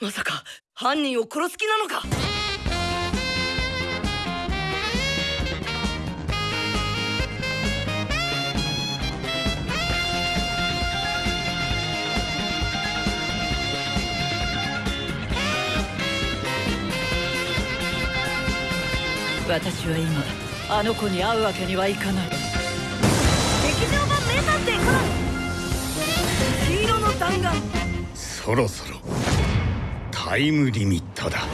まさか犯人を殺す気なのか？私は今あの子に会うわけにはいかない。劇場版名探偵コナン。黄色の弾丸。そろそろタイムリミットだ。